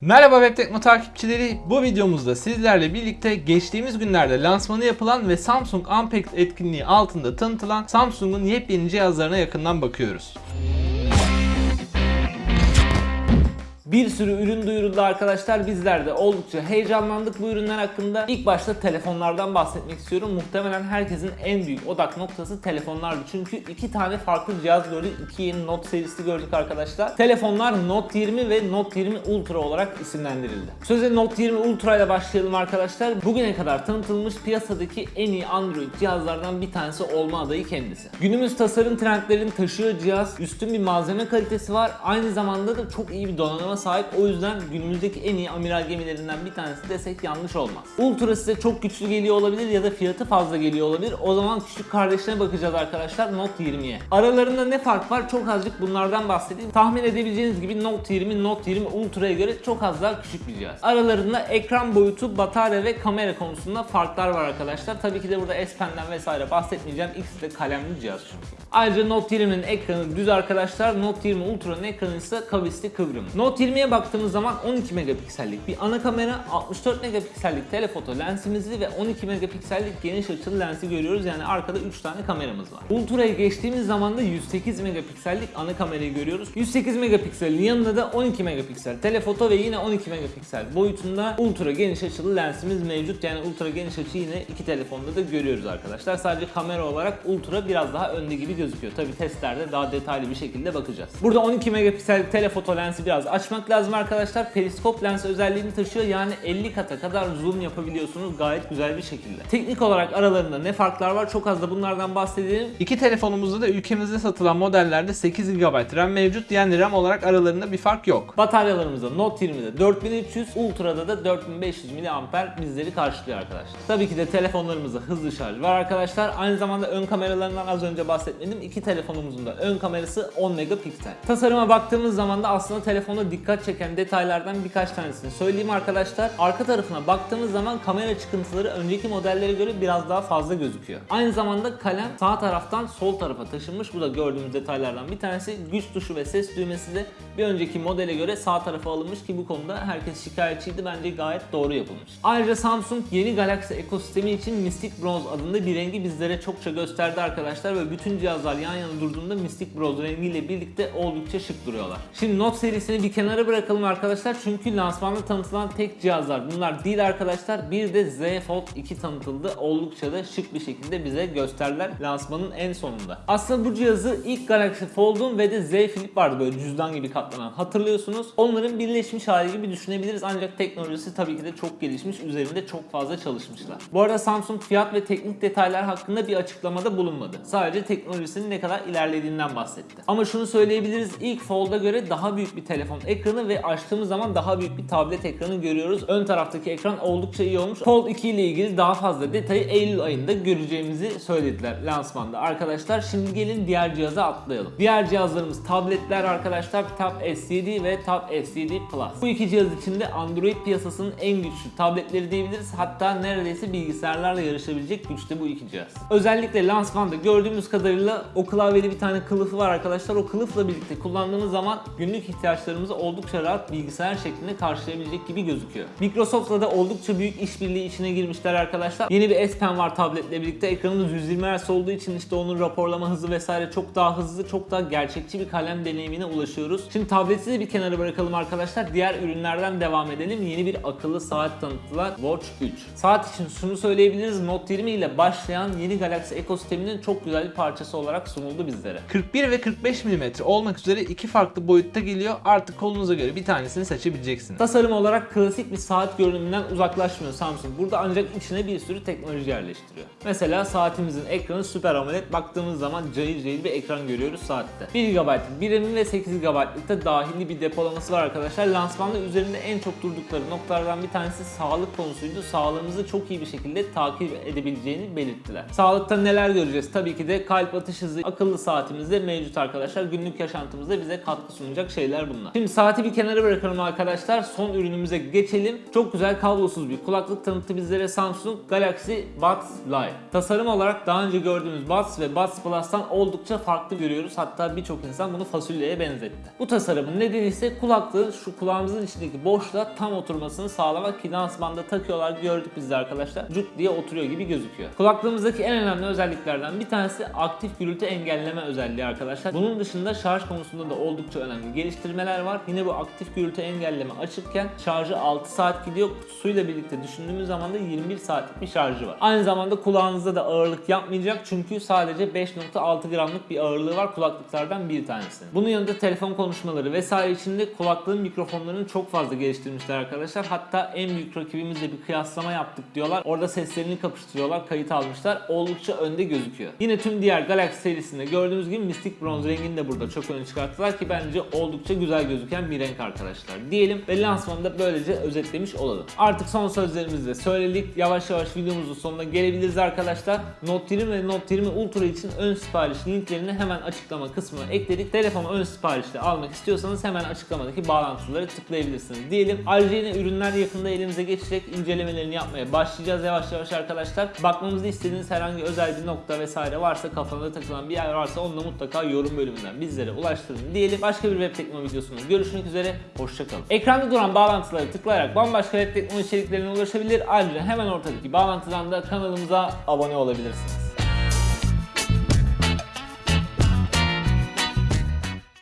Merhaba Web Tekno takipçileri. Bu videomuzda sizlerle birlikte geçtiğimiz günlerde lansmanı yapılan ve Samsung Unpacked etkinliği altında tanıtılan Samsung'un yepyeni cihazlarına yakından bakıyoruz. Bir sürü ürün duyuruldu arkadaşlar. Bizler de oldukça heyecanlandık bu ürünler hakkında. İlk başta telefonlardan bahsetmek istiyorum. Muhtemelen herkesin en büyük odak noktası telefonlardı. Çünkü iki tane farklı cihaz gördük. İki yeni Note serisi gördük arkadaşlar. Telefonlar Note 20 ve Note 20 Ultra olarak isimlendirildi. Söze Note 20 Ultra ile başlayalım arkadaşlar. Bugüne kadar tanıtılmış piyasadaki en iyi Android cihazlardan bir tanesi olma adayı kendisi. Günümüz tasarım trendlerini taşıyor cihaz. Üstün bir malzeme kalitesi var. Aynı zamanda da çok iyi bir donanıma sahip. O yüzden günümüzdeki en iyi amiral gemilerinden bir tanesi desek yanlış olmaz. Ultra size çok güçlü geliyor olabilir ya da fiyatı fazla geliyor olabilir. O zaman küçük kardeşine bakacağız arkadaşlar Note 20'ye. Aralarında ne fark var? Çok azıcık bunlardan bahsedeyim. Tahmin edebileceğiniz gibi Note 20, Note 20 Ultra'ya göre çok az daha küçük bir cihaz. Aralarında ekran boyutu, batarya ve kamera konusunda farklar var arkadaşlar. Tabii ki de burada S Pen'den vesaire bahsetmeyeceğim. İkisi de kalemli cihaz çünkü. Ayrıca Note 20'nin ekranı düz arkadaşlar. Note 20 Ultra'nın ekranı ise kavisli kıvrım. Note 20'ye baktığımız zaman 12 megapiksellik bir ana kamera, 64 megapiksellik telefoto lensimizi ve 12 megapiksellik geniş açılı lensi görüyoruz. Yani arkada 3 tane kameramız var. Ultra'ya geçtiğimiz zaman da 108 megapiksellik ana kamerayı görüyoruz. 108 megapikselin yanında da 12 megapiksel telefoto ve yine 12 megapiksel boyutunda ultra geniş açılı lensimiz mevcut. Yani ultra geniş açı yine iki telefonda da görüyoruz arkadaşlar. Sadece kamera olarak ultra biraz daha önde gibi gözüküyor. Tabi testlerde daha detaylı bir şekilde bakacağız. Burada 12 megapiksel telefoto lensi biraz açmak lazım arkadaşlar. Periskop lens özelliğini taşıyor. Yani 50 kata kadar zoom yapabiliyorsunuz gayet güzel bir şekilde. Teknik olarak aralarında ne farklar var? Çok az da bunlardan bahsedelim. İki telefonumuzda da ülkemizde satılan modellerde 8 GB RAM mevcut. Yani RAM olarak aralarında bir fark yok. Bataryalarımızda Note 20'de 4300, Ultra'da da 4500 mAh bizleri karşılıyor arkadaşlar. Tabii ki de telefonlarımızda hızlı şarj var arkadaşlar. Aynı zamanda ön kameralarından az önce bahsetmedim. İki telefonumuzun da ön kamerası 10 megapiksel. Tasarıma baktığımız zaman da aslında telefonda dikkat çeken detaylardan birkaç tanesini söyleyeyim arkadaşlar. Arka tarafına baktığımız zaman kamera çıkıntıları önceki modellere göre biraz daha fazla gözüküyor. Aynı zamanda kalem sağ taraftan sol tarafa taşınmış. Bu da gördüğümüz detaylardan bir tanesi. Güç tuşu ve ses düğmesi de bir önceki modele göre sağ tarafa alınmış ki bu konuda herkes şikayetçiydi. Bence gayet doğru yapılmış. Ayrıca Samsung yeni Galaxy ekosistemi için Mystic Bronze adında bir rengi bizlere çokça gösterdi arkadaşlar ve bütün cihazlar yan yana durduğunda Mystic Bronze rengiyle birlikte oldukça şık duruyorlar. Şimdi Note serisini bir kenara bırakalım arkadaşlar çünkü lansmanda tanıtılan tek cihazlar bunlar değil arkadaşlar. Bir de Z Fold 2 tanıtıldı. Oldukça da şık bir şekilde bize gösterdiler lansmanın en sonunda. Aslında bu cihazı ilk Galaxy Fold'un ve de Z Flip vardı böyle cüzdan gibi katlanan hatırlıyorsunuz. Onların birleşmiş hali gibi düşünebiliriz ancak teknolojisi tabii ki de çok gelişmiş. Üzerinde çok fazla çalışmışlar. Bu arada Samsung fiyat ve teknik detaylar hakkında bir açıklamada bulunmadı. Sadece teknolojisinin ne kadar ilerlediğinden bahsetti. Ama şunu söyleyebiliriz. ilk Fold'a göre daha büyük bir telefon ekranı ve açtığımız zaman daha büyük bir tablet ekranı görüyoruz. Ön taraftaki ekran oldukça iyi olmuş. Fold 2 ile ilgili daha fazla detayı Eylül ayında göreceğimizi söylediler lansmanda. Arkadaşlar şimdi gelin diğer cihaza atlayalım. Diğer cihazlarımız tabletler arkadaşlar Tab S7 ve Tab S7 Plus. Bu iki cihaz içinde Android piyasasının en güçlü tabletleri diyebiliriz. Hatta neredeyse bilgisayarlarla yarışabilecek güçte bu iki cihaz. Özellikle lansmanda gördüğümüz kadarıyla o klavyeli bir tane kılıfı var arkadaşlar. O kılıfla birlikte kullandığımız zaman günlük ihtiyaçlarımızı oldukça rahat bilgisayar şeklinde karşılayabilecek gibi gözüküyor. Microsoft'la da oldukça büyük işbirliği içine girmişler arkadaşlar. Yeni bir S Pen var tabletle birlikte. Ekranımız 120 Hz olduğu için işte onun raporlama hızı vesaire çok daha hızlı, çok daha gerçekçi bir kalem deneyimine ulaşıyoruz. Şimdi tableti de bir kenara bırakalım arkadaşlar. Diğer ürünlerden devam edelim. Yeni bir akıllı saat tanıttılar. Watch 3. Saat için şunu söyleyebiliriz. Note 20 ile başlayan yeni Galaxy ekosisteminin çok güzel bir parçası olarak sunuldu bizlere. 41 ve 45 mm olmak üzere iki farklı boyutta geliyor. Artık kolunuza göre bir tanesini seçebileceksiniz. Tasarım olarak klasik bir saat görünümünden uzaklaşmıyor Samsung. Burada ancak içine bir sürü teknoloji yerleştiriyor. Mesela saatimizin ekranı Super AMOLED. Baktığımız zaman cayır cayır bir ekran görüyoruz saatte. 1 GB bir RAM'i ve 8 GB'lık da dahili bir depolaması var arkadaşlar. Lansmanda üzerinde en çok durdukları noktalardan bir tanesi sağlık konusuydu. Sağlığımızı çok iyi bir şekilde takip edebileceğini belirttiler. Sağlıkta neler göreceğiz? Tabii ki de kalp atış geçiş hızı akıllı saatimizde mevcut arkadaşlar. Günlük yaşantımızda bize katkı sunacak şeyler bunlar. Şimdi saati bir kenara bırakalım arkadaşlar. Son ürünümüze geçelim. Çok güzel kablosuz bir kulaklık tanıttı bizlere Samsung Galaxy Buds Live. Tasarım olarak daha önce gördüğümüz Buds ve Buds Plus'tan oldukça farklı görüyoruz. Hatta birçok insan bunu fasulyeye benzetti. Bu tasarımın nedeni ise kulaklığın şu kulağımızın içindeki boşluğa tam oturmasını sağlamak ki dansmanda takıyorlar gördük biz de arkadaşlar. Cuk diye oturuyor gibi gözüküyor. Kulaklığımızdaki en önemli özelliklerden bir tanesi aktif gürültü engelleme özelliği arkadaşlar. Bunun dışında şarj konusunda da oldukça önemli geliştirmeler var. Yine bu aktif gürültü engelleme açıkken şarjı 6 saat gidiyor. Kutusuyla birlikte düşündüğümüz zaman da 21 saatlik bir şarjı var. Aynı zamanda kulağınızda da ağırlık yapmayacak çünkü sadece 5.6 gramlık bir ağırlığı var kulaklıklardan bir tanesi. Bunun yanında telefon konuşmaları vesaire için de kulaklığın mikrofonlarını çok fazla geliştirmişler arkadaşlar. Hatta en büyük rakibimizle bir kıyaslama yaptık diyorlar. Orada seslerini kapıştırıyorlar, kayıt almışlar. Oldukça önde gözüküyor. Yine tüm diğer Galaxy serisinde gördüğümüz gibi Mystic Bronze rengini de burada çok öne çıkarttılar ki bence oldukça güzel gözüken bir renk arkadaşlar. Diyelim ve lansmanı da böylece özetlemiş olalım. Artık son sözlerimizi de söyledik. Yavaş yavaş videomuzun sonuna gelebiliriz arkadaşlar. Note 20 ve Note 20 Ultra için ön sipariş linklerini hemen açıklama kısmına ekledik. Telefonu ön siparişle almak istiyorsanız hemen açıklamadaki bağlantıları tıklayabilirsiniz diyelim. Ayrıca yine ürünler yakında elimize geçecek. incelemelerini yapmaya başlayacağız yavaş yavaş arkadaşlar. Bakmamızı istediğiniz herhangi özel bir nokta vesaire varsa kafanıza takılan bir yer varsa onu da mutlaka yorum bölümünden bizlere ulaştırın diyelim. Başka bir web teknoloji videosunda görüşmek üzere. Hoşçakalın. Ekranda duran bağlantıları tıklayarak bambaşka web teknoloji içeriklerine ulaşabilir. Ayrıca hemen ortadaki bağlantıdan da kanalımıza abone olabilirsiniz.